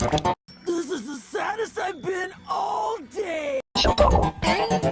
This is the saddest I've been all day! Shut up.